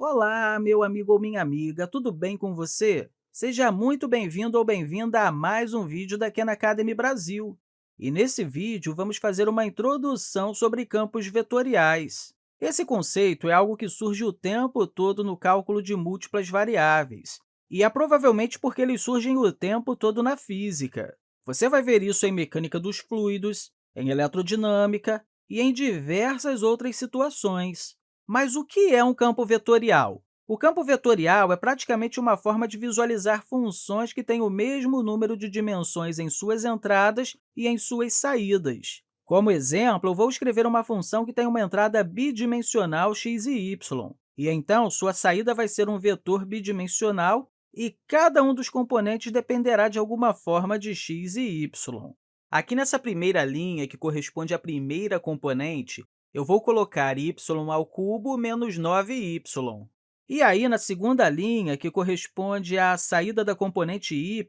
Olá, meu amigo ou minha amiga, tudo bem com você? Seja muito bem-vindo ou bem-vinda a mais um vídeo da Khan Academy Brasil. E nesse vídeo, vamos fazer uma introdução sobre campos vetoriais. Esse conceito é algo que surge o tempo todo no cálculo de múltiplas variáveis, e é provavelmente porque eles surgem o tempo todo na física. Você vai ver isso em mecânica dos fluidos, em eletrodinâmica e em diversas outras situações. Mas o que é um campo vetorial? O campo vetorial é praticamente uma forma de visualizar funções que têm o mesmo número de dimensões em suas entradas e em suas saídas. Como exemplo, vou escrever uma função que tem uma entrada bidimensional x e y, e então sua saída vai ser um vetor bidimensional e cada um dos componentes dependerá de alguma forma de x e y. Aqui nessa primeira linha, que corresponde à primeira componente, eu vou colocar y ao cubo menos 9y. E aí, na segunda linha, que corresponde à saída da componente y,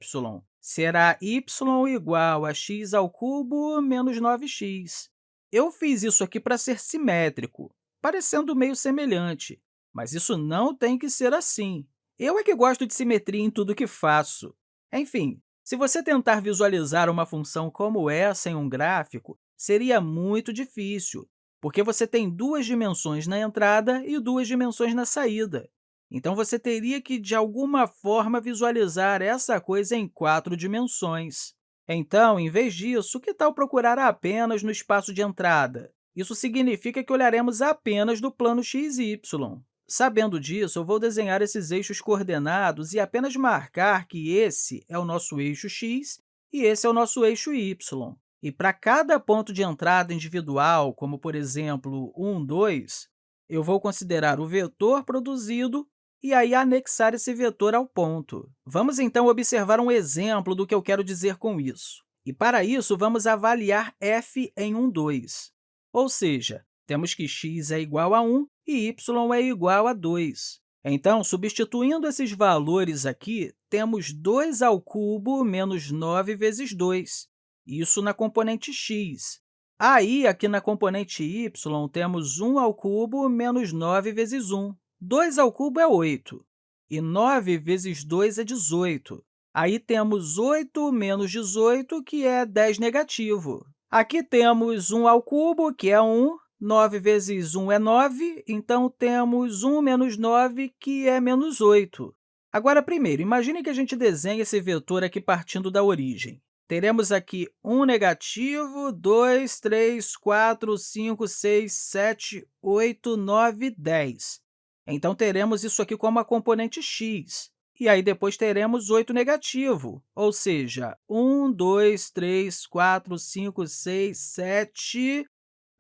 será y igual a x ao cubo menos 9x. Eu fiz isso aqui para ser simétrico, parecendo meio semelhante, mas isso não tem que ser assim. Eu é que gosto de simetria em tudo que faço. Enfim, se você tentar visualizar uma função como essa em um gráfico, seria muito difícil, porque você tem duas dimensões na entrada e duas dimensões na saída. Então, você teria que, de alguma forma, visualizar essa coisa em quatro dimensões. Então, em vez disso, que tal procurar apenas no espaço de entrada? Isso significa que olharemos apenas do plano x e y. Sabendo disso, eu vou desenhar esses eixos coordenados e apenas marcar que esse é o nosso eixo x e esse é o nosso eixo y. E para cada ponto de entrada individual, como, por exemplo, 1, 2, eu vou considerar o vetor produzido e aí anexar esse vetor ao ponto. Vamos, então, observar um exemplo do que eu quero dizer com isso. E, para isso, vamos avaliar f em 1, 2. Ou seja, temos que x é igual a 1 e y é igual a 2. Então, substituindo esses valores aqui, temos 2 ao cubo menos 9 vezes 2, isso na componente x. Aí, aqui na componente y, temos 1 ao cubo menos 9 vezes 1. 2 ao cubo é 8, e 9 vezes 2 é 18. Aí temos 8 menos 18, que é 10 negativo. Aqui temos 1 ao cubo, que é 1, 9 vezes 1 é 9, então temos 1 menos 9, que é menos 8. Agora, primeiro, imagine que a gente desenhe esse vetor aqui partindo da origem. Teremos aqui 1 negativo, 2, 3, 4, 5, 6, 7, 8, 9, 10. Então, teremos isso aqui como a componente x. E aí, depois, teremos 8 negativo, ou seja, 1, 2, 3, 4, 5, 6, 7...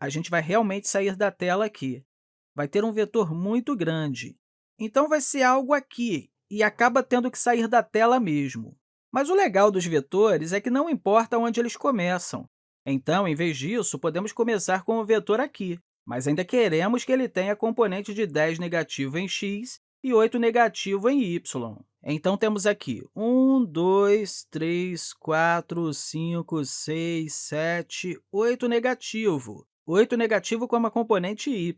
A gente vai realmente sair da tela aqui. Vai ter um vetor muito grande. Então, vai ser algo aqui, e acaba tendo que sair da tela mesmo. Mas o legal dos vetores é que não importa onde eles começam. Então, em vez disso, podemos começar com o vetor aqui, mas ainda queremos que ele tenha componente de 10 negativo em x e 8 negativo em y. Então, temos aqui 1, 2, 3, 4, 5, 6, 7, 8 negativo. 8 negativo como a componente y,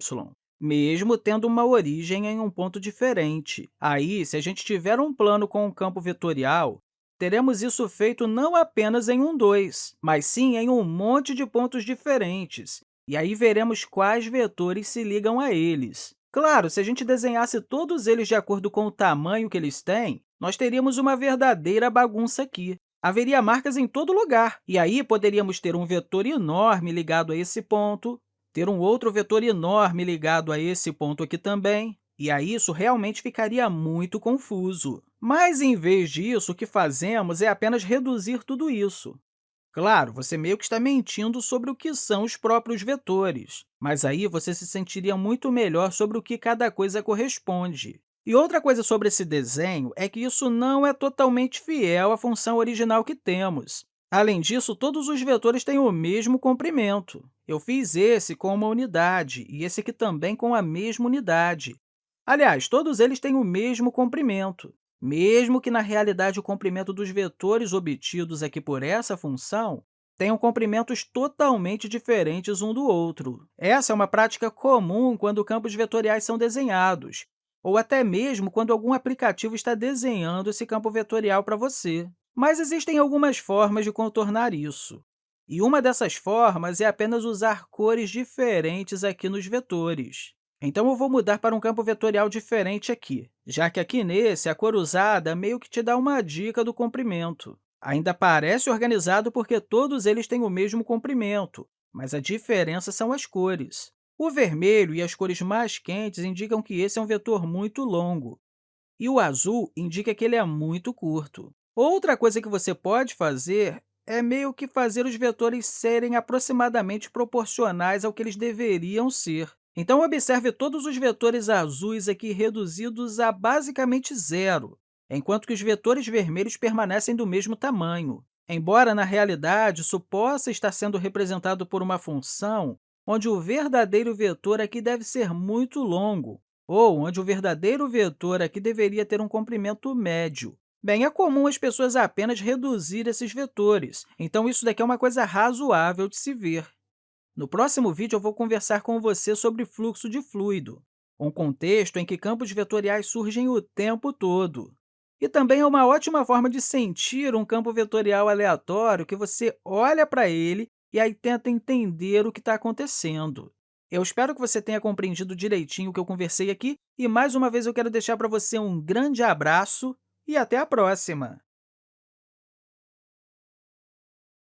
mesmo tendo uma origem em um ponto diferente. Aí, se a gente tiver um plano com um campo vetorial, teremos isso feito não apenas em um 2, mas sim em um monte de pontos diferentes, e aí veremos quais vetores se ligam a eles. Claro, se a gente desenhasse todos eles de acordo com o tamanho que eles têm, nós teríamos uma verdadeira bagunça aqui. Haveria marcas em todo lugar, e aí poderíamos ter um vetor enorme ligado a esse ponto, ter um outro vetor enorme ligado a esse ponto aqui também, e aí isso realmente ficaria muito confuso. Mas, em vez disso, o que fazemos é apenas reduzir tudo isso. Claro, você meio que está mentindo sobre o que são os próprios vetores, mas aí você se sentiria muito melhor sobre o que cada coisa corresponde. E outra coisa sobre esse desenho é que isso não é totalmente fiel à função original que temos. Além disso, todos os vetores têm o mesmo comprimento. Eu fiz esse com uma unidade e esse aqui também com a mesma unidade. Aliás, todos eles têm o mesmo comprimento, mesmo que, na realidade, o comprimento dos vetores obtidos aqui por essa função tenham comprimentos totalmente diferentes um do outro. Essa é uma prática comum quando campos vetoriais são desenhados, ou até mesmo quando algum aplicativo está desenhando esse campo vetorial para você. Mas existem algumas formas de contornar isso. E uma dessas formas é apenas usar cores diferentes aqui nos vetores. Então, eu vou mudar para um campo vetorial diferente aqui, já que aqui nesse, a cor usada meio que te dá uma dica do comprimento. Ainda parece organizado porque todos eles têm o mesmo comprimento, mas a diferença são as cores. O vermelho e as cores mais quentes indicam que esse é um vetor muito longo, e o azul indica que ele é muito curto. Outra coisa que você pode fazer é meio que fazer os vetores serem aproximadamente proporcionais ao que eles deveriam ser. Então, observe todos os vetores azuis aqui reduzidos a basicamente zero, enquanto que os vetores vermelhos permanecem do mesmo tamanho. Embora, na realidade, isso possa estar sendo representado por uma função onde o verdadeiro vetor aqui deve ser muito longo, ou onde o verdadeiro vetor aqui deveria ter um comprimento médio. Bem, é comum as pessoas apenas reduzir esses vetores, então isso daqui é uma coisa razoável de se ver. No próximo vídeo, eu vou conversar com você sobre fluxo de fluido, um contexto em que campos vetoriais surgem o tempo todo. E também é uma ótima forma de sentir um campo vetorial aleatório que você olha para ele e aí tenta entender o que está acontecendo. Eu espero que você tenha compreendido direitinho o que eu conversei aqui e, mais uma vez, eu quero deixar para você um grande abraço e até a próxima!